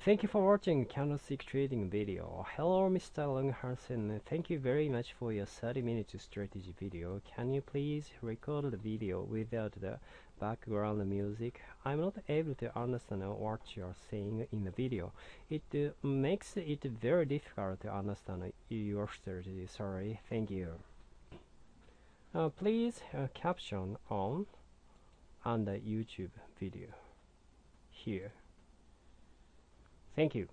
Thank you for watching candlestick trading video. Hello Mr. Long Hansen. Thank you very much for your 30 minutes strategy video. Can you please record the video without the background music? I'm not able to understand what you're saying in the video. It uh, makes it very difficult to understand your strategy. Sorry. Thank you. Uh, please uh, caption on the YouTube video here. Thank you.